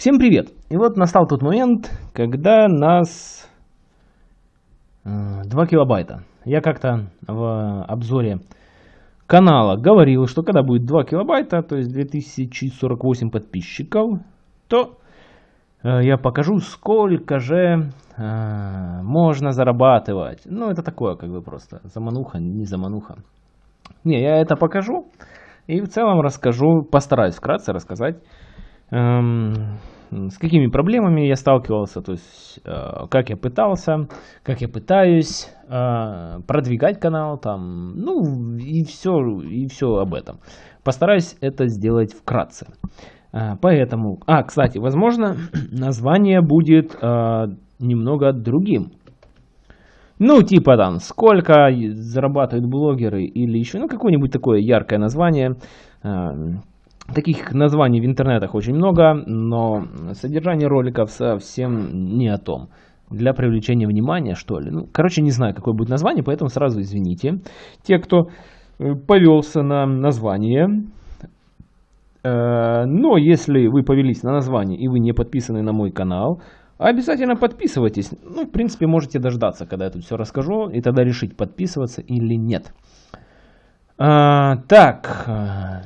Всем привет! И вот настал тот момент, когда нас 2 э, килобайта. Я как-то в обзоре канала говорил, что когда будет 2 килобайта, то есть 2048 подписчиков, то э, я покажу, сколько же э, можно зарабатывать. Ну, это такое, как бы просто замануха, не замануха. Не, я это покажу и в целом расскажу, постараюсь вкратце рассказать, с какими проблемами я сталкивался, то есть э, как я пытался, как я пытаюсь э, продвигать канал, там, ну и все, и все об этом. Постараюсь это сделать вкратце. Э, поэтому, а, кстати, возможно, название будет немного другим. Ну, типа там, сколько зарабатывают блогеры или еще, ну, какое-нибудь такое яркое название. Э, Таких названий в интернетах очень много, но содержание роликов совсем не о том. Для привлечения внимания, что ли. Ну, короче, не знаю, какое будет название, поэтому сразу извините. Те, кто э, повелся на название, э, но если вы повелись на название и вы не подписаны на мой канал, обязательно подписывайтесь. Ну, в принципе, можете дождаться, когда я тут все расскажу, и тогда решить, подписываться или нет. А, так,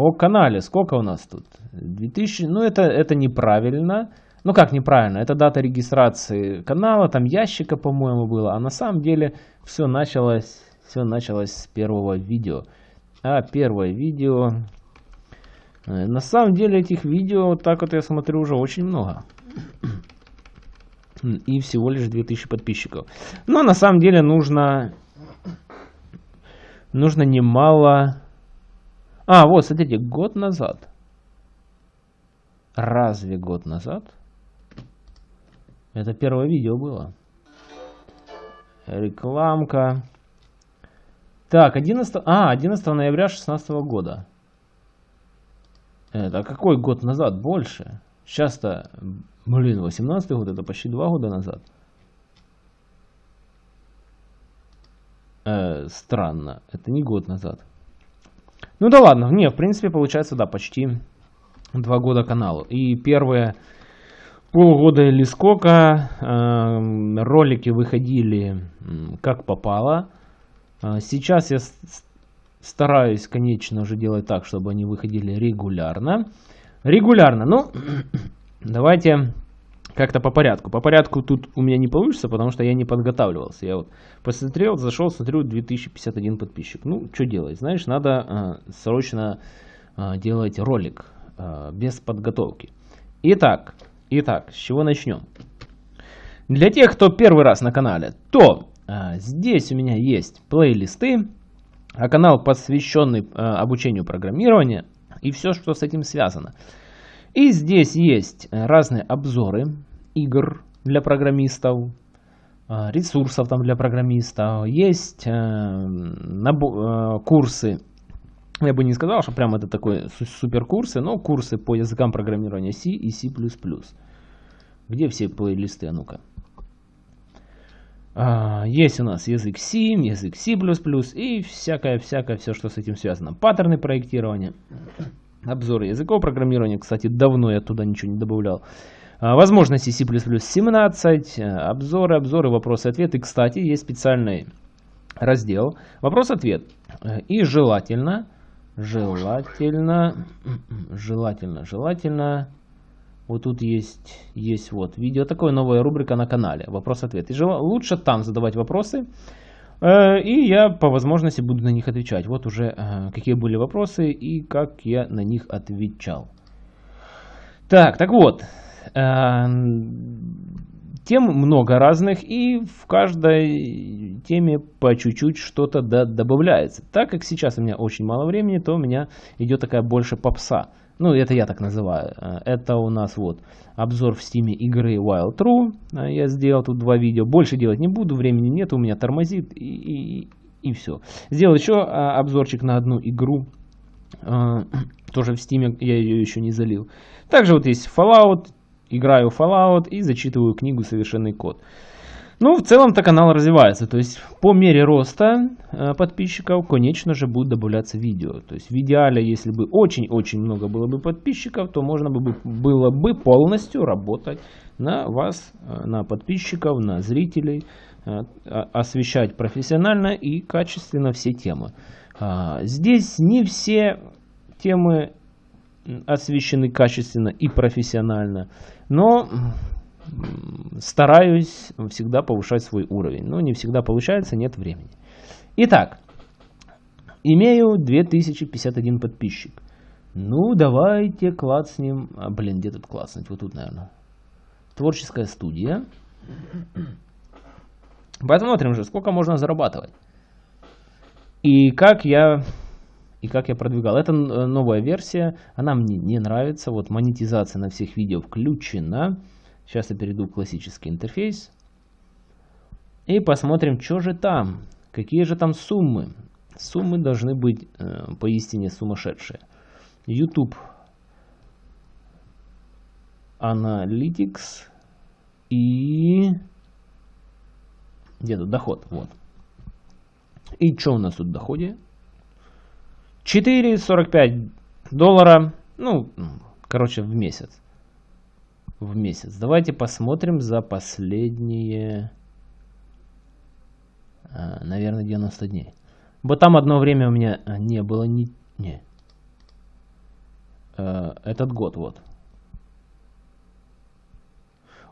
о канале, сколько у нас тут? 2000, ну это, это неправильно. Ну как неправильно, это дата регистрации канала, там ящика, по-моему, было. А на самом деле все началось, все началось с первого видео. А первое видео... Э, на самом деле этих видео, вот так вот я смотрю, уже очень много. И всего лишь 2000 подписчиков. Но на самом деле нужно... Нужно немало а, вот, смотрите, год назад. Разве год назад? Это первое видео было. Рекламка. Так, 11... А, 11 ноября 2016 года. Это какой год назад? Больше. Сейчас-то, блин, 18 год, это почти два года назад. Э, странно, это не год назад. Ну да ладно, не, в принципе, получается, да, почти два года каналу. И первые полгода или сколько э, ролики выходили как попало. Э, сейчас я стараюсь, конечно же, делать так, чтобы они выходили регулярно. Регулярно, ну, давайте как-то по порядку. По порядку тут у меня не получится, потому что я не подготавливался. Я вот посмотрел, зашел, смотрю, 2051 подписчик. Ну, что делать? Знаешь, надо э, срочно э, делать ролик э, без подготовки. Итак, итак, с чего начнем? Для тех, кто первый раз на канале, то э, здесь у меня есть плейлисты, а канал посвященный э, обучению программирования и все, что с этим связано. И здесь есть э, разные обзоры игр для программистов, э, ресурсов там для программистов, есть э, курсы, я бы не сказал, что прям это такой супер курсы, но курсы по языкам программирования C и C++. Где все плейлисты, а ну-ка. А, есть у нас язык C, язык C++ и всякое-всякое, все, что с этим связано. Паттерны проектирования. Обзоры языков программирования, кстати, давно я туда ничего не добавлял. А, возможности C++ 17, э, обзоры, обзоры, вопросы-ответы. Кстати, есть специальный раздел вопрос-ответ. И желательно, желательно, желательно, желательно, вот тут есть, есть вот видео, такое новая рубрика на канале, вопрос-ответ. И жел... лучше там задавать вопросы, и я по возможности буду на них отвечать. Вот уже э, какие были вопросы и как я на них отвечал. Так, так вот. Тем много разных и в каждой теме по чуть-чуть что-то добавляется. Так как сейчас у меня очень мало времени, то у меня идет такая больше попса. Ну, это я так называю. Э, это у нас вот обзор в Steam е игры Wild True. Э, я сделал тут два видео. Больше делать не буду, времени нет, у меня тормозит и, и, и все. Сделал еще э, обзорчик на одну игру. Тоже в Steam е, я ее еще не залил. Также вот есть Fallout. Играю Fallout и зачитываю книгу «Совершенный код». Ну, в целом-то канал развивается. То есть по мере роста э, подписчиков, конечно же, будут добавляться видео. То есть в идеале, если бы очень-очень много было бы подписчиков, то можно бы было бы полностью работать на вас, э, на подписчиков, на зрителей, э, освещать профессионально и качественно все темы. А, здесь не все темы освещены качественно и профессионально, но стараюсь всегда повышать свой уровень. Но не всегда получается, нет времени. Итак, имею 2051 подписчик. Ну, давайте клацнем. А, блин, где тут клацнуть? Вот тут, наверное. Творческая студия. Посмотрим же, сколько можно зарабатывать. И как я и как я продвигал. Это новая версия, она мне не нравится. Вот монетизация на всех видео включена. Сейчас я перейду в классический интерфейс. И посмотрим, что же там. Какие же там суммы. Суммы должны быть э, поистине сумасшедшие. YouTube Analytics и где тут доход? Вот. И что у нас тут в доходе? 4,45 доллара, ну, короче, в месяц в месяц. Давайте посмотрим за последние, а, наверное, 90 дней. Вот там одно время у меня а, не было ни... Не. А, этот год, вот.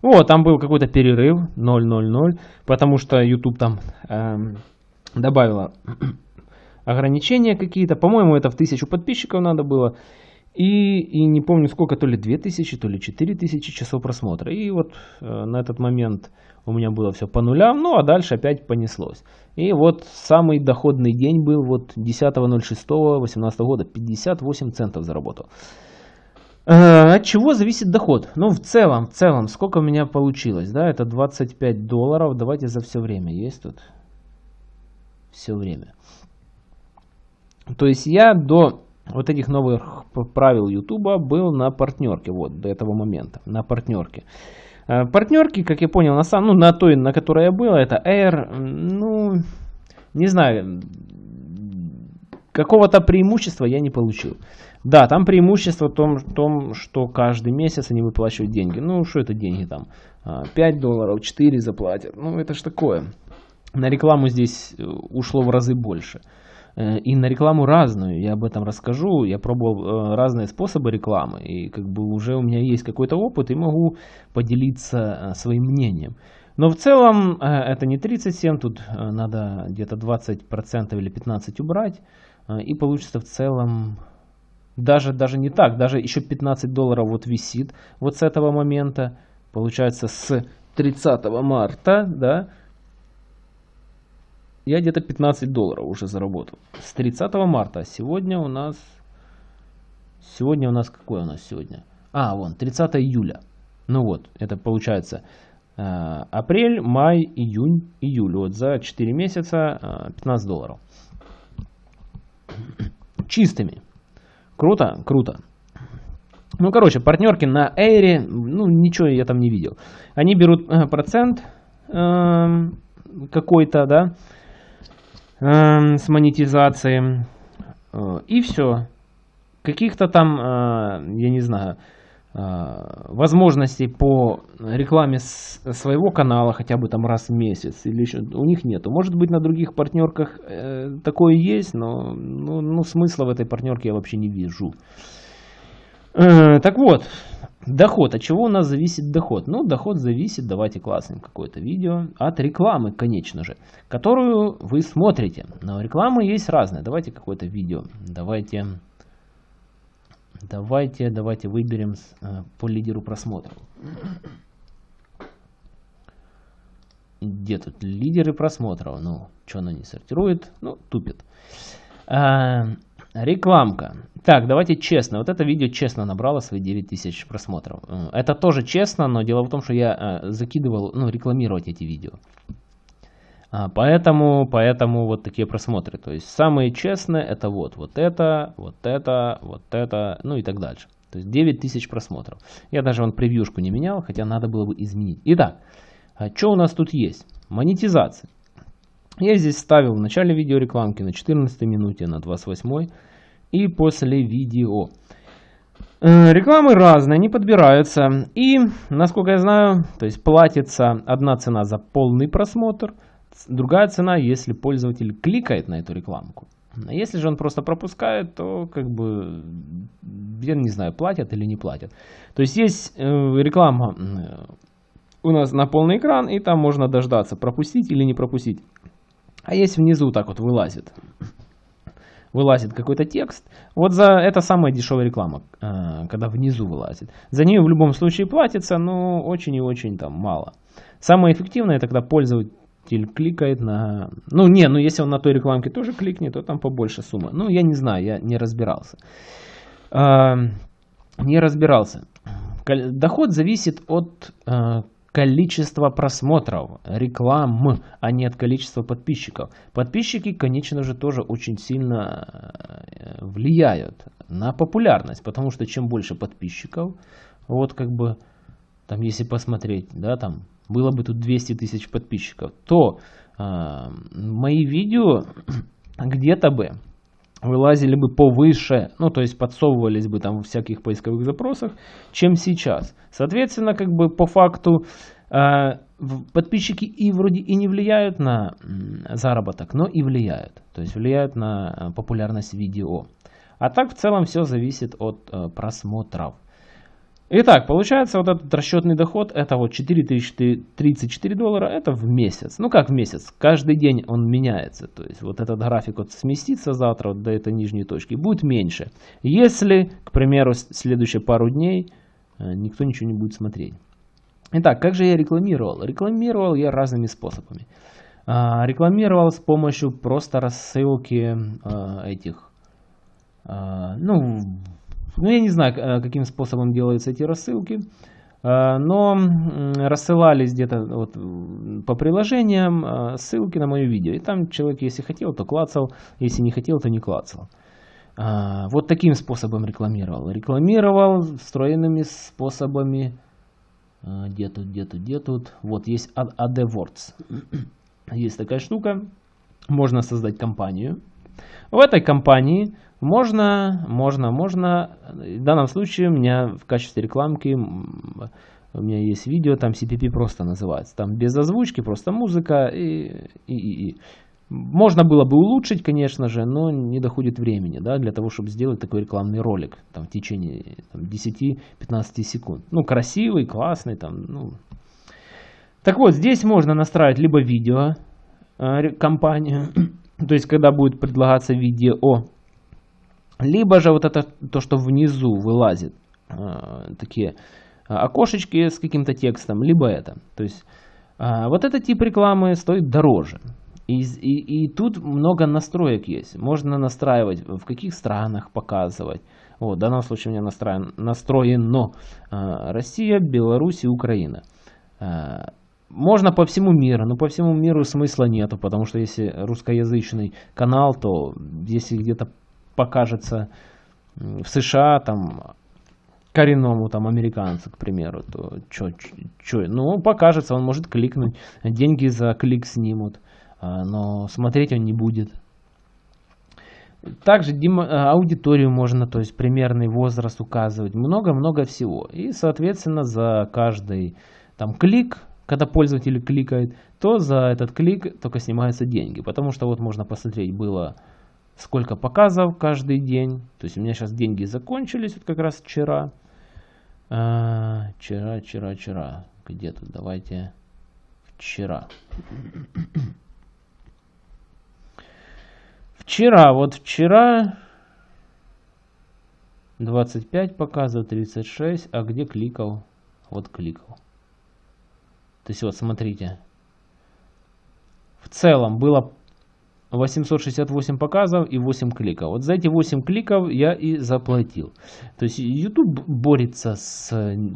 О, там был какой-то перерыв 0.00, потому что YouTube там эм, добавила ограничения какие-то. По-моему, это в тысячу подписчиков надо было. И, и не помню сколько, то ли 2000, то ли 4000 часов просмотра. И вот э, на этот момент у меня было все по нулям, ну а дальше опять понеслось. И вот самый доходный день был вот 10.06.18 года, 58 центов заработал. Э, от чего зависит доход? Ну в целом, в целом, сколько у меня получилось, да, это 25 долларов, давайте за все время, есть тут? Все время. То есть я до вот этих новых правил YouTube был на партнерке, вот, до этого момента, на партнерке. Э, партнерки, как я понял, на, сам, ну, на той, на которой я был, это Air, ну, не знаю, какого-то преимущества я не получил. Да, там преимущество в том, в том, что каждый месяц они выплачивают деньги. Ну, что это деньги там? 5 а, долларов, 4 заплатят. Ну, это ж такое. На рекламу здесь э, ушло в разы больше. Э, и на рекламу разную, я об этом расскажу. Я пробовал э, разные способы рекламы, и как бы уже у меня есть какой-то опыт, и могу поделиться э, своим мнением. Но в целом это не 37, тут надо где-то 20% или 15% убрать, и получится в целом даже, даже не так, даже еще 15 долларов вот висит вот с этого момента, получается с 30 марта, да, я где-то 15 долларов уже заработал. С 30 марта. Сегодня у нас... Сегодня у нас... Какое у нас сегодня? А, вон, 30 июля. Ну вот, это получается э, апрель, май, июнь, июль. Вот за 4 месяца э, 15 долларов. Чистыми. Круто? Круто. Ну, короче, партнерки на Эйре, ну, ничего я там не видел. Они берут э, процент э, какой-то, да, с монетизацией. Э, и все. Каких-то там, э, я не знаю, э, возможностей по рекламе своего канала хотя бы там раз в месяц или еще у них нету. Может быть на других партнерках такое есть, но ну, ну, смысла в этой партнерке я вообще не вижу. Так вот, Доход. От чего у нас зависит доход? Ну, доход зависит, давайте класснем какое-то видео, от рекламы, конечно же, которую вы смотрите. Но рекламы есть разные. Давайте какое-то видео. Давайте, давайте, давайте выберем э, по лидеру просмотров. Где тут лидеры просмотров? Ну, что она не сортирует? Ну, тупит. Рекламка. Так, давайте честно. Вот это видео честно набрало свои 9000 просмотров. Э, это тоже честно, но дело в том, что я э, закидывал, ну, рекламировать эти видео. А, поэтому, поэтому вот такие просмотры. То есть самые честные это вот, вот это, вот это, вот это, ну и так дальше. То есть 9000 просмотров. Я даже вон превьюшку не менял, хотя надо было бы изменить. Итак, А что у нас тут есть? Монетизация. Я здесь ставил в начале видеорекламки на 14 минуте, на 28 и после видео. Э, рекламы разные, они подбираются. И, насколько я знаю, то есть платится одна цена за полный просмотр, другая цена, если пользователь кликает на эту рекламку. Если же он просто пропускает, то как бы, я не знаю, платят или не платят. То есть есть э, реклама э, у нас на полный экран, и там можно дождаться, пропустить или не пропустить. А есть внизу так вот вылазит. Вылазит какой-то текст. Вот за это самая дешевая реклама, э, когда внизу вылазит. За нее в любом случае платится, но очень и очень там мало. Самое эффективное, это когда пользователь кликает на... Ну, не, ну если он на той рекламке тоже кликнет, то там побольше сумма. Ну, я не знаю, я не разбирался. Э, не разбирался. Доход зависит от количество просмотров, реклам, а не от количества подписчиков. Подписчики, конечно же, тоже очень сильно э, влияют на популярность, потому что чем больше подписчиков, вот как бы, там если посмотреть, да, там было бы тут 200 тысяч подписчиков, то э, мои видео где-то бы вылазили бы повыше, ну, то есть подсовывались бы там в всяких поисковых запросах, чем сейчас. Соответственно, как бы по факту э, подписчики и вроде и не влияют на заработок, но и влияют. То есть влияют на э, популярность видео. А так в целом все зависит от э, просмотров. Итак, получается вот этот расчетный доход, это вот 4034 доллара, это в месяц. Ну как в месяц? Каждый день он меняется. То есть вот этот график вот сместится завтра вот до этой нижней точки, будет меньше. Если, к примеру, следующие пару дней э, никто ничего не будет смотреть. Итак, как же я рекламировал? Рекламировал я разными способами. А, рекламировал с помощью просто рассылки а, этих, а, ну, ну, я не знаю, э, каким способом делаются эти рассылки, э, но рассылались где-то вот по приложениям э, ссылки на мое видео. И там человек, если хотел, то клацал, если не хотел, то не клацал. Вот таким способом рекламировал. Рекламировал встроенными способами. Где тут, где тут, где тут? Вот есть AdWords. Есть такая штука. Можно создать компанию. В этой компании можно, можно, можно. В данном случае у меня в качестве рекламки у меня есть видео, там CPP просто называется. Там без озвучки, просто музыка и, и, и, и. Можно было бы улучшить, конечно же, но не доходит времени, да, для того, чтобы сделать такой рекламный ролик, там, в течение 10-15 секунд. Ну, красивый, классный, там, ну. Так вот, здесь можно настраивать либо видео, э, компанию, то есть, когда будет предлагаться видео, либо же вот это, то, что внизу вылазит, э, такие окошечки с каким-то текстом, либо это. То есть, э, вот этот тип рекламы стоит дороже. И, и, и тут много настроек есть. Можно настраивать, в каких странах показывать. Вот, в данном случае у меня настроен, настроено э, Россия, Беларусь и Украина. Э, можно по всему миру, но по всему миру смысла нету, потому что если русскоязычный канал, то если где-то покажется в США там коренному там американцу, к примеру, то что, что, ну покажется, он может кликнуть, деньги за клик снимут, а, но смотреть он не будет. Также аудиторию можно, то есть примерный возраст указывать, много-много всего. И, соответственно, за каждый там клик, когда пользователь кликает, то за этот клик только снимаются деньги. Потому что вот можно посмотреть, было сколько показов каждый день. То есть у меня сейчас деньги закончились, вот как раз вчера. А, вчера, вчера, вчера. Где тут? Давайте вчера. Вчера, вот вчера 25 показов, 36, а где кликал? Вот кликал. То есть вот смотрите. В целом было 868 показов и 8 кликов. Вот за эти 8 кликов я и заплатил. То есть YouTube борется с,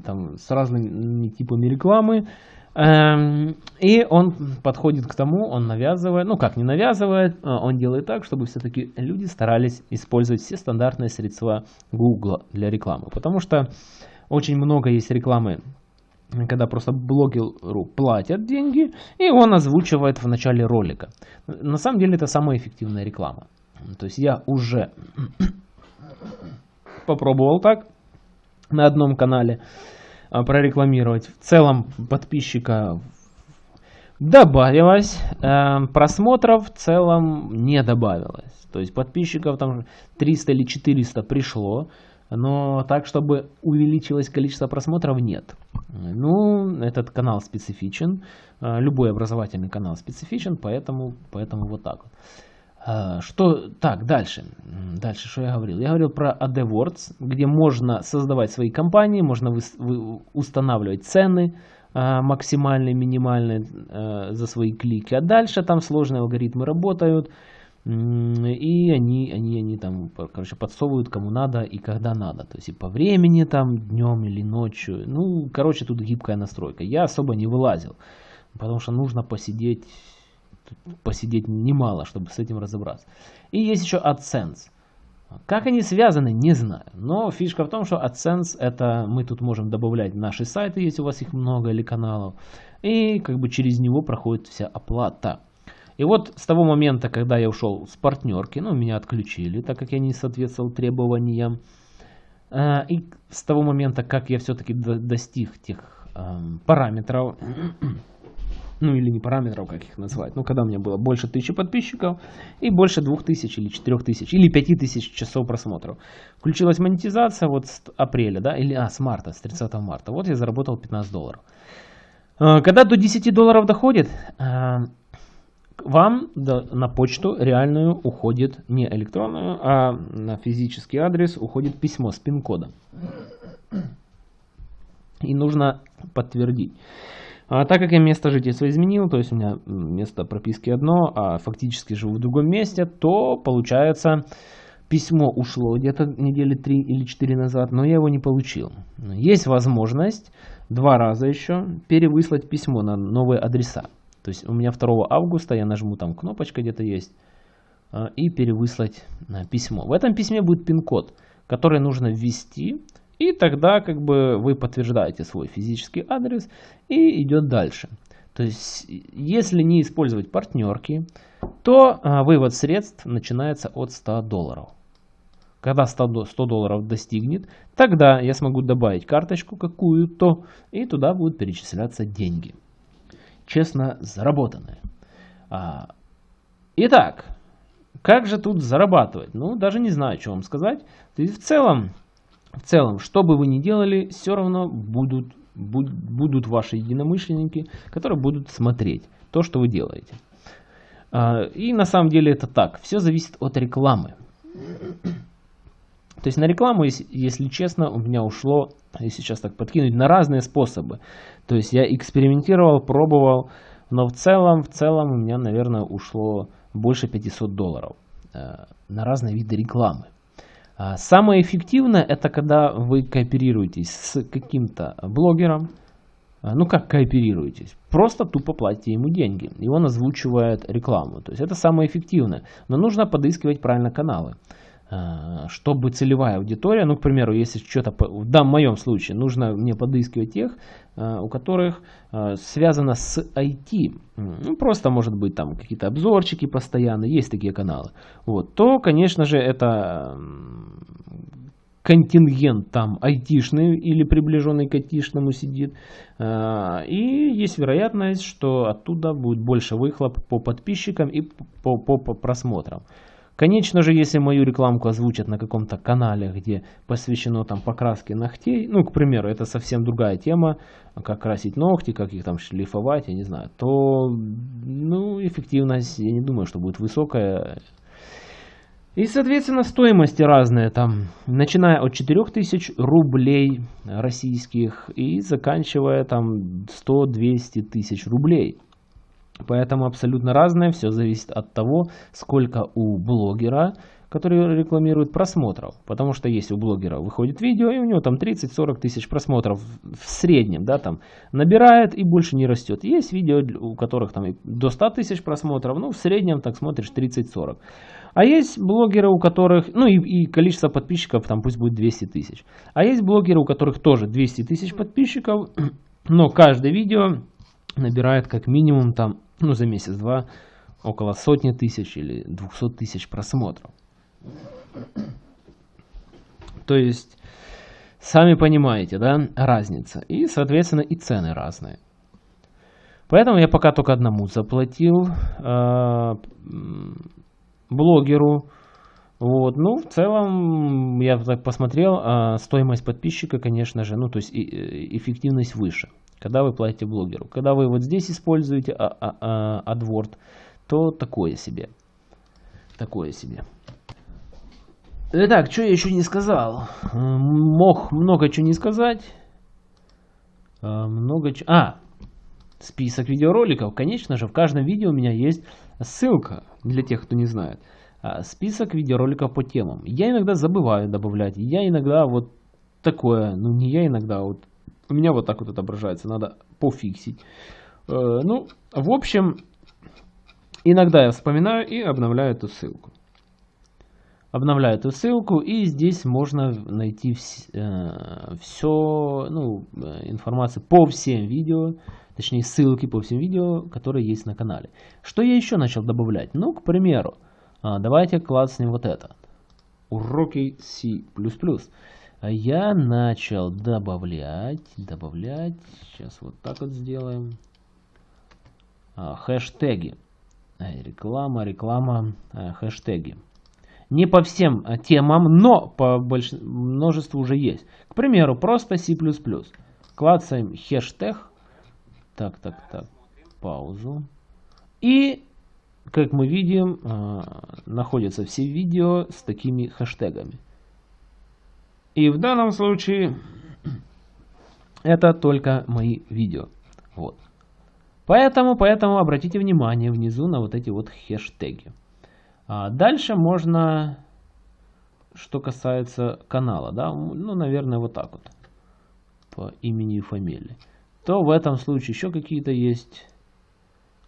там, с разными типами рекламы. Эм, и он подходит к тому, он навязывает, ну как не навязывает, а он делает так, чтобы все-таки люди старались использовать все стандартные средства Google для рекламы. Потому что очень много есть рекламы когда просто блогеру платят деньги, и он озвучивает в начале ролика. На самом деле это самая эффективная реклама. То есть я уже попробовал так на одном канале а, прорекламировать. В целом подписчика добавилось, э, просмотров в целом не добавилось. То есть подписчиков там 300 или 400 пришло, но так, чтобы увеличилось количество просмотров, нет. Ну, этот канал специфичен, э, любой образовательный канал специфичен, поэтому, поэтому вот так вот. Э, что, так, дальше. Дальше, что я говорил? Я говорил про AdWords, где можно создавать свои компании, можно вы, вы, устанавливать цены э, максимальные, минимальные за свои клики. А дальше там сложные алгоритмы работают. И они, они, они там, короче, подсовывают кому надо и когда надо. То есть и по времени там, днем или ночью. Ну, короче, тут гибкая настройка. Я особо не вылазил, потому что нужно посидеть, посидеть немало, чтобы с этим разобраться. И есть еще AdSense. Как они связаны, не знаю. Но фишка в том, что AdSense это мы тут можем добавлять наши сайты, если у вас их много или каналов. И как бы через него проходит вся оплата. И вот с того момента, когда я ушел с партнерки, ну, меня отключили, так как я не соответствовал требованиям. Э, и с того момента, как я все-таки достиг тех эм, параметров, ну или не параметров, как их назвать, ну когда у меня было больше тысячи подписчиков и больше двух тысяч или четырех тысяч или пяти тысяч часов просмотров. Включилась монетизация вот с апреля, да, или а, с марта, с 30 марта. Вот я заработал 15 долларов. Э, когда до 10 долларов доходит, э, вам на почту реальную уходит не электронную, а на физический адрес уходит письмо с пин-кодом. И нужно подтвердить. А так как я место жительства изменил, то есть у меня место прописки одно, а фактически живу в другом месте, то получается письмо ушло где-то недели три или четыре назад, но я его не получил. Есть возможность два раза еще перевыслать письмо на новые адреса. То есть у меня 2 августа я нажму там кнопочка где-то есть а, и перевыслать а, письмо. В этом письме будет пин-код, который нужно ввести, и тогда как бы вы подтверждаете свой физический адрес и идет дальше. То есть если не использовать партнерки, то а, вывод средств начинается от 100 долларов. Когда 100 долларов достигнет, тогда я смогу добавить карточку какую-то, и туда будут перечисляться деньги честно заработанное. А, итак, как же тут зарабатывать? Ну, даже не знаю, что вам сказать. То есть в целом, в целом, что бы вы ни делали, все равно будут, будут, ваши единомышленники, которые будут смотреть то, что вы делаете. А, и на самом деле это так. Все зависит от рекламы. То есть на рекламу, если, честно, у меня ушло, если сейчас так подкинуть, на разные способы. То есть я экспериментировал, пробовал, но в целом, в целом у меня, наверное, ушло больше 500 долларов э, на разные виды рекламы. А самое эффективное это когда вы кооперируетесь с каким-то блогером. А, ну как кооперируетесь? Просто тупо платите ему деньги. И он озвучивает рекламу. То есть это самое эффективное. Но нужно подыскивать правильно каналы. Э, чтобы целевая аудитория, ну, к примеру, если что-то, в данном моем случае, нужно мне подыскивать тех, э, у которых э, связано с IT, ну, просто, может быть, там какие-то обзорчики постоянно, есть такие каналы, вот, то, конечно же, это контингент там айтишный или приближенный к айтишному сидит. И есть вероятность, что оттуда будет больше выхлоп по подписчикам и по, по, по просмотрам. Конечно же, если мою рекламку озвучат на каком-то канале, где посвящено там покраске ногтей, ну, к примеру, это совсем другая тема, как красить ногти, как их там шлифовать, я не знаю, то, ну, эффективность, я не думаю, что будет высокая. И, соответственно, стоимости разные там, начиная от 4000 рублей российских и заканчивая там 100-200 тысяч рублей. Поэтому абсолютно разное, все зависит от того, сколько у блогера, который рекламирует просмотров. Потому что если у блогера выходит видео, и у него там 30-40 тысяч просмотров в среднем, да, там набирает и больше не растет. Есть видео, у которых там до 100 тысяч просмотров, ну в среднем так смотришь 30-40. А есть блогеры, у которых, ну и, и количество подписчиков там пусть будет 200 тысяч. А есть блогеры, у которых тоже 200 тысяч подписчиков, Но каждое видео набирает как минимум там, ну за месяц-два, около сотни тысяч или двухсот тысяч просмотров. То есть, сами понимаете, да, разница. И, соответственно, и цены разные. Поэтому я пока только одному заплатил э, блогеру. Вот, ну, в целом, я так посмотрел, э, стоимость подписчика, конечно же, ну, то есть и, эффективность выше, когда вы платите блогеру. Когда вы вот здесь используете а, а, а, AdWord, то такое себе. Такое себе. Итак, что я еще не сказал? Мог много чего не сказать. Много чего... А, список видеороликов. Конечно же, в каждом видео у меня есть ссылка, для тех, кто не знает. Список видеороликов по темам. Я иногда забываю добавлять. Я иногда вот такое, ну не я иногда, вот у меня вот так вот отображается, надо пофиксить. Э, ну, в общем, иногда я вспоминаю и обновляю эту ссылку. Обновляю эту ссылку и здесь можно найти вс э, все, ну, э, информацию по всем видео, точнее ссылки по всем видео, которые есть на канале. Что я еще начал добавлять? Ну, к примеру, а, давайте класснем вот это. Уроки C++. Я начал добавлять, добавлять, сейчас вот так вот сделаем, а, хэштеги. Реклама, реклама, а, хэштеги. Не по всем темам, но по больш... множеству уже есть. К примеру, просто C++. Клацаем хэштег, так, так, так. Паузу. И, как мы видим, а, находятся все видео с такими хэштегами. И в данном случае это только мои видео. Вот. Поэтому, поэтому обратите внимание внизу на вот эти вот хэштеги. А дальше можно, что касается канала, да, ну, наверное, вот так вот, по имени и фамилии то в этом случае еще какие-то есть.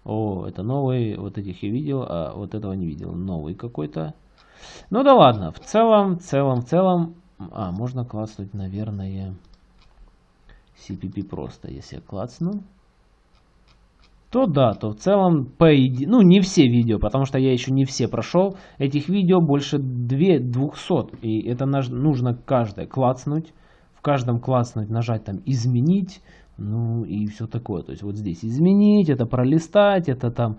О, это новый, вот этих я видел, а вот этого не видел. Новый какой-то. Ну да ладно, в целом, в целом, в целом, а, можно класснуть, наверное, CPP просто, если я клацну. То да, то в целом, по идее, ну не все видео, потому что я еще не все прошел. Этих видео больше 2 200, и это нужно каждое клацнуть. В каждом клацнуть, нажать там изменить, ну и все такое. То есть вот здесь изменить, это пролистать, это там...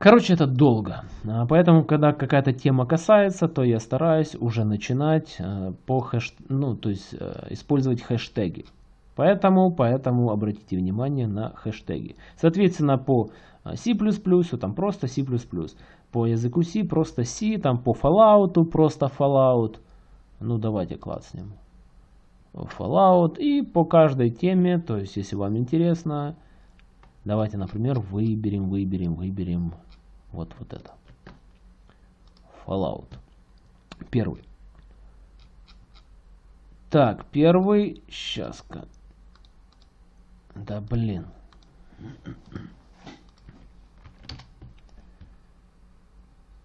Э, короче, это долго. А поэтому, когда какая-то тема касается, то я стараюсь уже начинать э, по хэш... ну, то есть, э, использовать хэштеги. Поэтому, поэтому обратите внимание на хэштеги. Соответственно, по C++, там просто C++. По языку C просто C, там по Fallout просто Fallout. Ну, давайте класснем. Fallout и по каждой теме, то есть если вам интересно, давайте, например, выберем, выберем, выберем вот, вот это. Fallout. Первый. Так, первый, сейчас-ка. Да блин.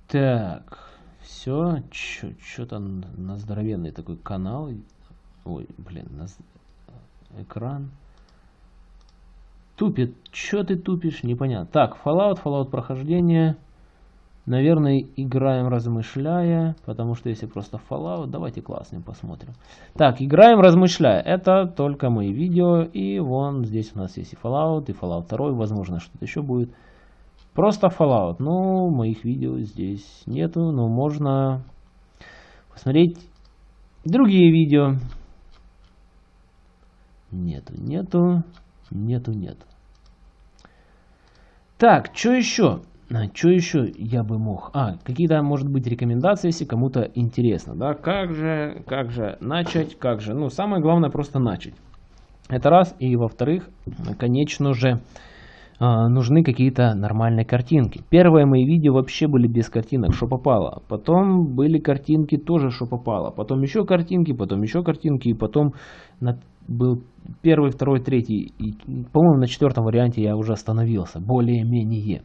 Так, все, что-то на здоровенный такой канал Ой, блин, нас... экран. Тупит. Чё ты тупишь? Непонятно. Так, Fallout, Fallout прохождение. Наверное, играем размышляя, потому что если просто Fallout, давайте классным посмотрим. Так, играем размышляя. Это только мои видео, и вон здесь у нас есть и Fallout, и Fallout 2, возможно что-то еще будет. Просто Fallout. Ну, моих видео здесь нету, но можно посмотреть другие видео. Нету, нету, нету, нету. Так, что еще? А, что еще я бы мог? А, какие-то, может быть, рекомендации, если кому-то интересно, да? Как же, как же начать, как же? Ну, самое главное просто начать. Это раз. И во-вторых, конечно же, а, нужны какие-то нормальные картинки. Первые мои видео вообще были без картинок, что попало. Потом были картинки тоже, что попало. Потом еще картинки, потом еще картинки. И потом на был первый, второй, третий. И, по-моему, на четвертом варианте я уже остановился. Более-менее.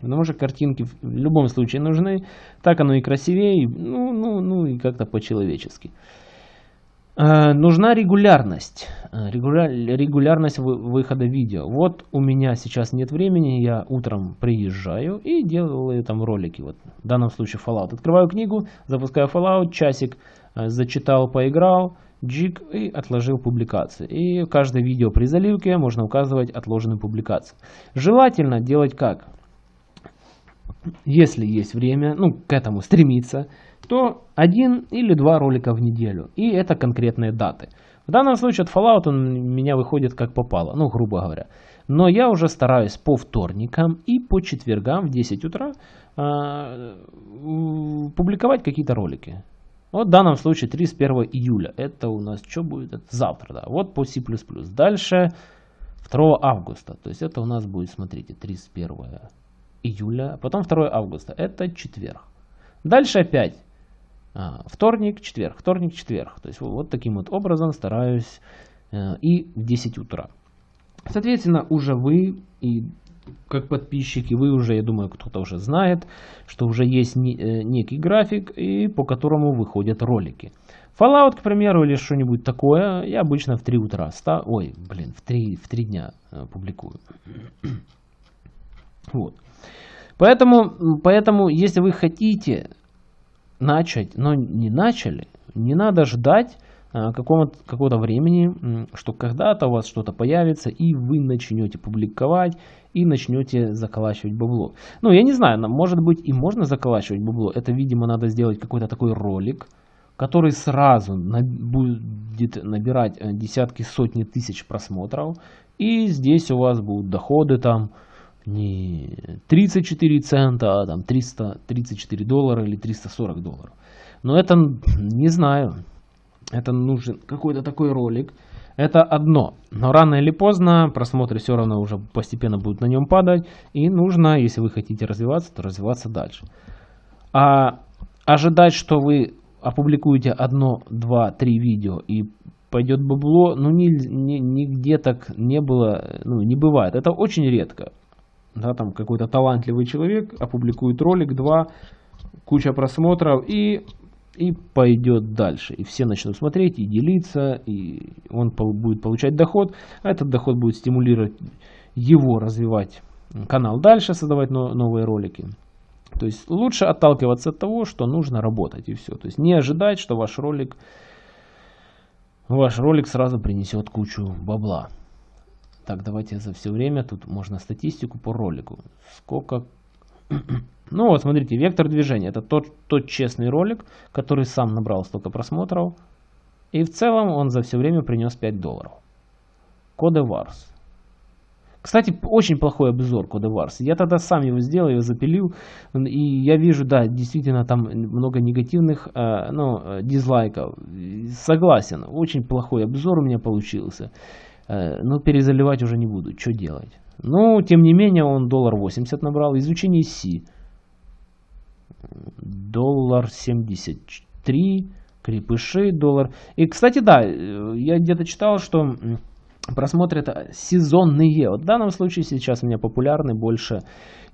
Потому что картинки в любом случае нужны. Так оно и красивее. Ну, ну, ну и как-то по-человечески. Э, нужна регулярность. Э, регуляр, регулярность выхода видео. Вот у меня сейчас нет времени, я утром приезжаю и делаю там ролики. Вот в данном случае Fallout. Открываю книгу, запускаю Fallout, часик э, зачитал, поиграл, джик и отложил публикации. И каждое видео при заливке можно указывать отложенную публикацию. Желательно делать как? Если есть время, ну к этому стремиться, то один или два ролика в неделю. И это конкретные даты. В данном случае от Fallout он меня выходит как попало, ну грубо говоря. Но я уже стараюсь по вторникам и по четвергам в 10 утра э, публиковать какие-то ролики. Вот в данном случае 31 июля. Это у нас что будет? Это завтра, да. Вот по C++. Дальше 2 августа. То есть это у нас будет, смотрите, 31 июля. Потом 2 августа. Это четверг. Дальше опять а, вторник, четверг, вторник, четверг. То есть вот таким вот образом стараюсь э, и в 10 утра. Соответственно, уже вы и как подписчики, вы уже, я думаю, кто-то уже знает, что уже есть э, некий график, и по которому выходят ролики. Fallout, к примеру, или что-нибудь такое, я обычно в 3 утра, ста... ой, блин, в 3, в 3 дня э, публикую. Вот. Поэтому, поэтому, если вы хотите начать, но не начали, не надо ждать какого-то какого времени, что когда-то у вас что-то появится, и вы начнете публиковать, и начнете заколачивать бабло. Ну, я не знаю, может быть и можно заколачивать бабло. Это, видимо, надо сделать какой-то такой ролик, который сразу будет набирать э, десятки, сотни тысяч просмотров. И здесь у вас будут доходы там не 34 цента, а там 334 доллара или 340 долларов. Но это не знаю. Это нужен какой-то такой ролик. Это одно. Но рано или поздно просмотры все равно уже постепенно будут на нем падать. И нужно, если вы хотите развиваться, то развиваться дальше. А ожидать, что вы опубликуете одно, два, три видео и пойдет бабло, ну ни, ни, нигде так не было, ну не бывает. Это очень редко да, там какой-то талантливый человек опубликует ролик, два, куча просмотров и, и пойдет дальше. И все начнут смотреть и делиться, и он будет получать доход, а этот доход будет стимулировать его развивать канал дальше, создавать новые ролики. То есть лучше отталкиваться от того, что нужно работать и все. То есть не ожидать, что ваш ролик, ваш ролик сразу принесет кучу бабла. Так, давайте за все время, тут можно статистику по ролику. Сколько... ну вот, смотрите, вектор движения. Это тот, тот честный ролик, который сам набрал столько просмотров. И в целом он за все время принес 5 долларов. Кодеварс. Кстати, очень плохой обзор Кодеварс. Я тогда сам его сделал, его запилил. И я вижу, да, действительно там много негативных э, ну, э, дизлайков. Согласен, очень плохой обзор у меня получился. Э, ну, перезаливать уже не буду. Что делать? Ну, тем не менее, он доллар 80 набрал. Изучение Си. Доллар 73. Крепыши доллар. И, кстати, да, э, я где-то читал, что просмотры это сезонные. Вот в данном случае сейчас у меня популярны больше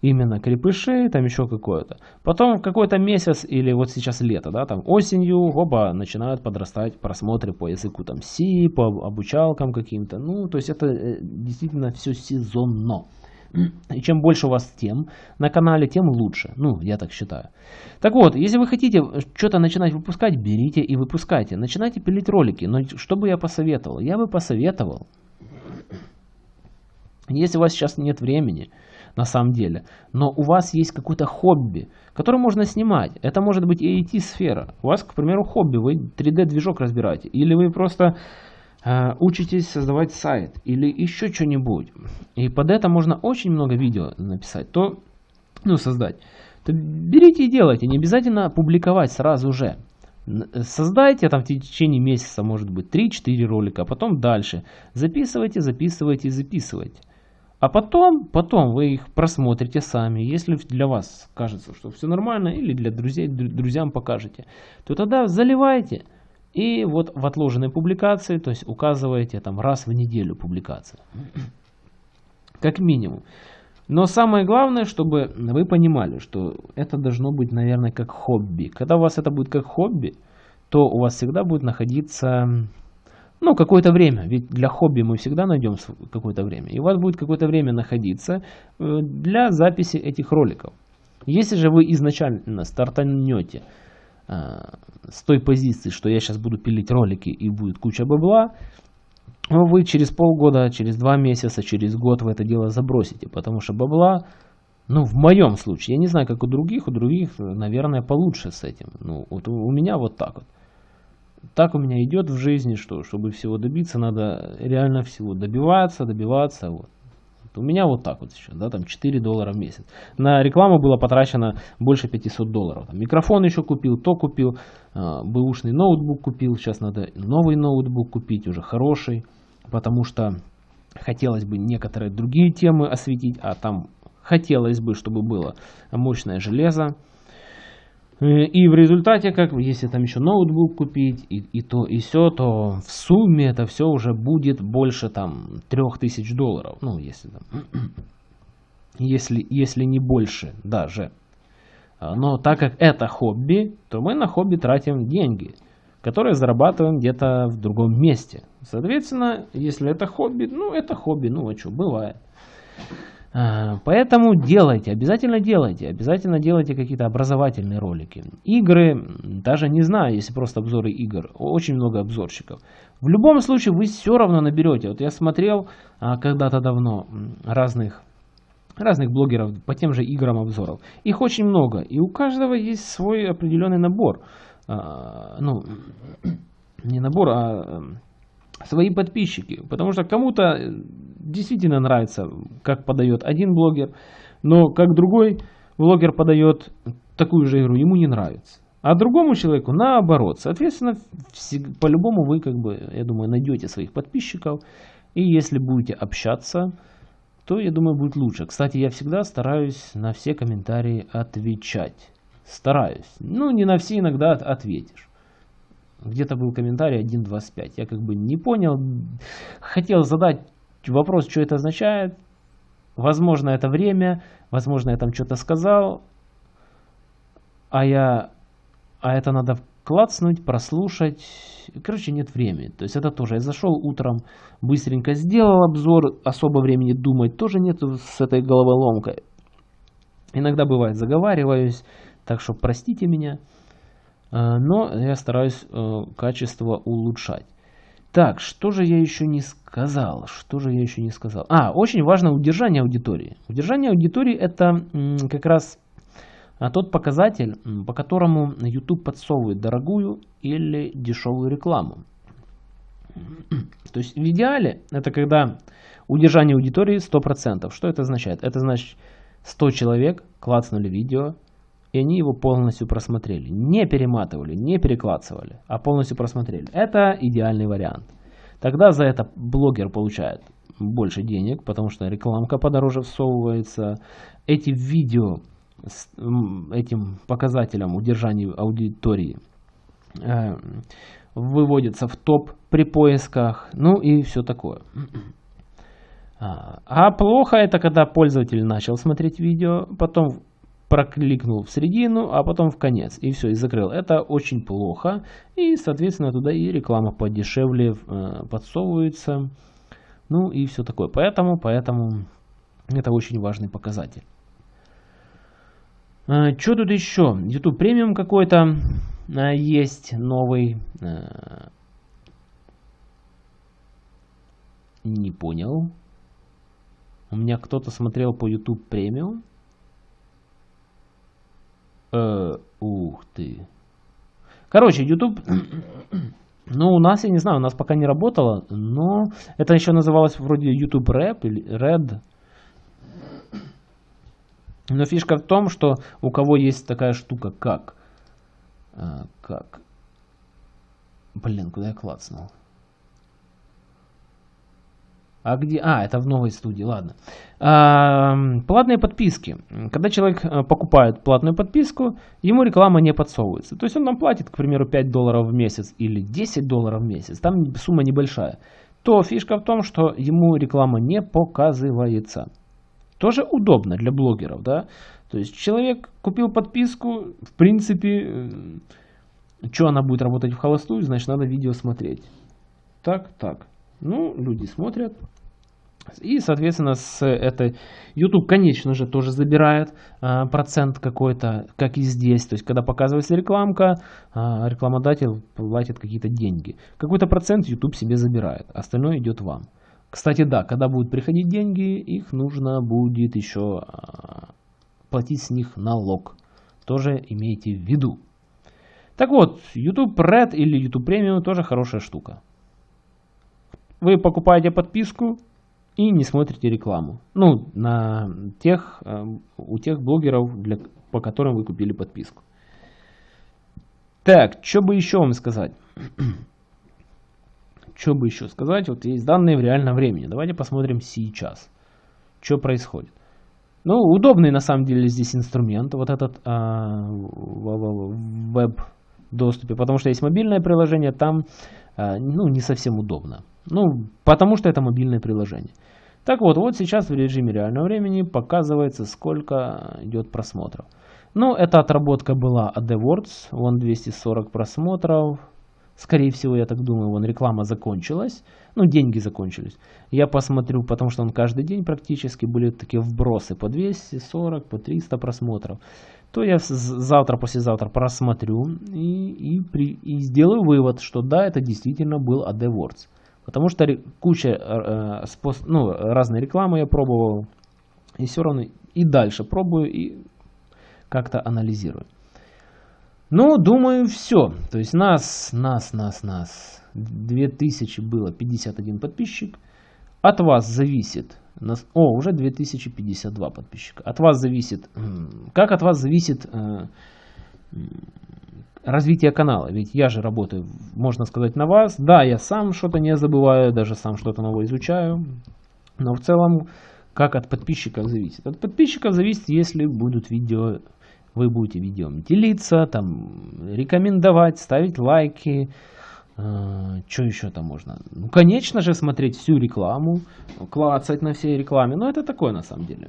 именно крепыши, там еще какое-то. Потом в какой-то месяц или вот сейчас лето, да, там осенью, оба начинают подрастать просмотры по языку там C, по обучалкам каким-то. Ну, то есть это э, действительно все сезонно. И чем больше у вас тем на канале, тем лучше. Ну, я так считаю. Так вот, если вы хотите что-то начинать выпускать, берите и выпускайте. Начинайте пилить ролики. Но что бы я посоветовал? Я бы посоветовал, если у вас сейчас нет времени, на самом деле. Но у вас есть какое-то хобби, которое можно снимать. Это может быть и IT-сфера. У вас, к примеру, хобби, вы 3D-движок разбираете. Или вы просто учитесь создавать сайт. Или еще что-нибудь. И под это можно очень много видео написать. То, ну, создать. То берите и делайте. Не обязательно публиковать сразу же. Создайте там в течение месяца, может быть, 3-4 ролика, а потом дальше. Записывайте, записывайте, записывайте. А потом, потом вы их просмотрите сами. Если для вас кажется, что все нормально, или для друзей, друзьям покажете, то тогда заливайте. И вот в отложенной публикации, то есть указываете там раз в неделю публикация. Как минимум. Но самое главное, чтобы вы понимали, что это должно быть, наверное, как хобби. Когда у вас это будет как хобби, то у вас всегда будет находиться ну, какое-то время. Ведь для хобби мы всегда найдем какое-то время. И у вас будет какое-то время находиться э, для записи этих роликов. Если же вы изначально стартанете с той позиции, что я сейчас буду пилить ролики и будет куча бабла, вы через полгода, через два месяца, через год в это дело забросите. Потому что бабла, ну, в моем случае, я не знаю, как у других, у других, наверное, получше с этим. Ну, вот у меня вот так вот так у меня идет в жизни, что чтобы всего добиться, надо реально всего добиваться, добиваться. Вот. У меня вот так вот сейчас, да, там 4 доллара в месяц. На рекламу было потрачено больше 500 долларов. Там, микрофон еще купил, то купил, э, бэушный ноутбук купил. Сейчас надо новый ноутбук купить, уже хороший, потому что хотелось бы некоторые другие темы осветить, а там хотелось бы, чтобы было мощное железо. Э, и в результате, как если там еще ноутбук купить, и, и то, и все, то в сумме это все уже будет больше там 3000 долларов. Ну, если там, если, если не больше даже. А, но так как это хобби, то мы на хобби тратим деньги, которые зарабатываем где-то в другом месте. Соответственно, если это хобби, ну это хобби, ну а что, бывает. А, поэтому делайте, обязательно делайте, обязательно делайте какие-то образовательные ролики. Игры, даже не знаю, если просто обзоры игр, очень много обзорщиков. В любом случае вы все равно наберете. Вот я смотрел а, когда-то давно разных, разных блогеров по тем же играм обзоров. Их очень много, и у каждого есть свой определенный набор. А, ну, не набор, а свои подписчики. Потому что кому-то э, действительно нравится, как подает один блогер, но как другой блогер подает такую же игру, ему не нравится. А другому человеку наоборот. Соответственно, по-любому вы, как бы, я думаю, найдете своих подписчиков. И если будете общаться, то, я думаю, будет лучше. Кстати, я всегда стараюсь на все комментарии отвечать. Стараюсь. Ну, не на все иногда ответишь. Где-то был комментарий 1.25. Я как бы не понял. Хотел задать вопрос, что это означает. Возможно, это время. Возможно, я там что-то сказал. А я... А это надо клацнуть, прослушать. Короче, нет времени. То есть это тоже. Я зашел утром, быстренько сделал обзор. Особо времени думать тоже нет с этой головоломкой. Иногда бывает заговариваюсь. Так что простите меня. Э, но я стараюсь э, качество улучшать. Так, что же я еще не сказал? Что же я еще не сказал? А, очень важно удержание аудитории. Удержание аудитории это как раз а, тот показатель, по которому YouTube подсовывает дорогую или дешевую рекламу. То есть в идеале это когда удержание аудитории 100%. Что это означает? Это значит 100 человек клацнули видео, и они его полностью просмотрели. Не перематывали, не перекладывали, а полностью просмотрели. Это идеальный вариант. Тогда за это блогер получает больше денег, потому что рекламка подороже всовывается. Эти видео с этим показателем удержания аудитории э, выводятся в топ при поисках, ну и все такое. А, а плохо это, когда пользователь начал смотреть видео, потом прокликнул в середину, а потом в конец. И все, и закрыл. Это очень плохо. И, соответственно, туда и реклама подешевле э, подсовывается. Ну и все такое. Поэтому, поэтому это очень важный показатель. Э, что тут еще? YouTube премиум какой-то э, есть новый. Не понял. У меня кто-то смотрел по YouTube премиум. Э, ух ты. Короче, YouTube... Ну, у нас, я не знаю, у нас пока не работало, но это еще называлось вроде YouTube Rap или Red. Но фишка в том, что у кого есть такая штука, как... Э, как... Блин, куда я клацнул? А где? А, это в новой студии, ладно. А, платные подписки. Когда человек э, покупает платную подписку, ему реклама не подсовывается. То есть он нам платит, к примеру, 5 долларов в месяц или 10 долларов в месяц. Там сумма небольшая. То фишка в том, что ему реклама не показывается. Тоже удобно для блогеров, да. То есть человек купил подписку, в принципе, э, Что она будет работать в холостую, значит надо видео смотреть. Так, так. Ну, люди смотрят. И, соответственно, с этой YouTube, конечно же, тоже забирает а, процент какой-то, как и здесь. То есть, когда показывается рекламка, а, рекламодатель платит какие-то деньги. Какой-то процент YouTube себе забирает, остальное идет вам. Кстати, да, когда будут приходить деньги, их нужно будет еще а, платить с них налог. Тоже имейте в виду. Так вот, YouTube Red или YouTube Premium тоже хорошая штука. Вы покупаете подписку и не смотрите рекламу. Ну, на тех, э, у тех блогеров, для, по которым вы купили подписку. Так, что бы еще вам сказать? что бы еще сказать? Вот есть данные в реальном времени. Давайте посмотрим сейчас, что происходит. Ну, удобный на самом деле здесь инструмент, вот этот а, веб-доступе, потому что есть мобильное приложение, там ну, не совсем удобно. Ну, потому что это мобильное приложение. Так вот, вот сейчас в режиме реального времени показывается, сколько идет просмотров. Ну, эта отработка была AdWords, вон 240 просмотров. Скорее всего, я так думаю, вон реклама закончилась. Ну, деньги закончились. Я посмотрю, потому что он каждый день практически были такие вбросы по 240, по 300 просмотров. То я завтра, послезавтра просмотрю и, и, при, и сделаю вывод, что да, это действительно был AdWords. Потому что куча э, способ, ну, разной рекламы я пробовал. И все равно и дальше пробую и как-то анализирую. Ну, думаю, все. То есть нас, нас, нас, нас. 2000 было 51 подписчик. От вас зависит... О, уже 2052 подписчика. От вас зависит... Как от вас зависит э, развитие канала. Ведь я же работаю, можно сказать, на вас. Да, я сам что-то не забываю, даже сам что-то новое изучаю. Но в целом, как от подписчиков зависит? От подписчиков зависит, если будут видео, вы будете видео делиться, там, рекомендовать, ставить лайки. Э, что еще там можно? Ну, конечно же, смотреть всю рекламу, клацать на всей рекламе. Но это такое на самом деле.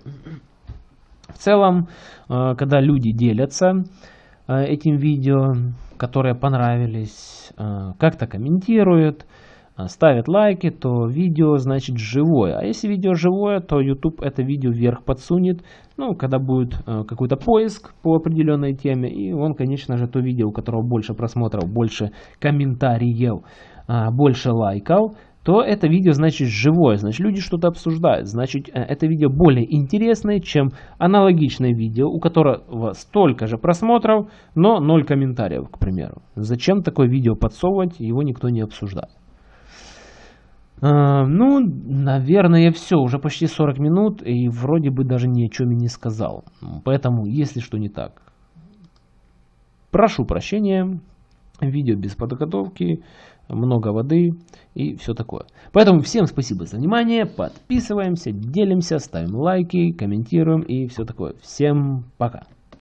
В целом, э, когда люди делятся, Э, этим видео, которые понравились, как-то комментируют, ставят лайки, то видео значит живое. А если видео живое, то YouTube это видео вверх подсунет, ну, когда будет какой-то поиск по определенной теме, и он, конечно же, то видео, у которого больше просмотров, больше комментариев, больше лайков, то это видео значит живое, значит люди что-то обсуждают, значит э, это видео более интересное, чем аналогичное видео, у которого столько же просмотров, но 0 комментариев, к примеру. Зачем такое видео подсовывать, его никто не обсуждает. А, ну, наверное, все, уже почти 40 минут, и вроде бы даже ни о чем и не сказал. Поэтому, если что не так, прошу прощения, видео без подготовки, много воды и все такое. Поэтому всем спасибо за внимание, подписываемся, делимся, ставим лайки, комментируем и все такое. Всем пока!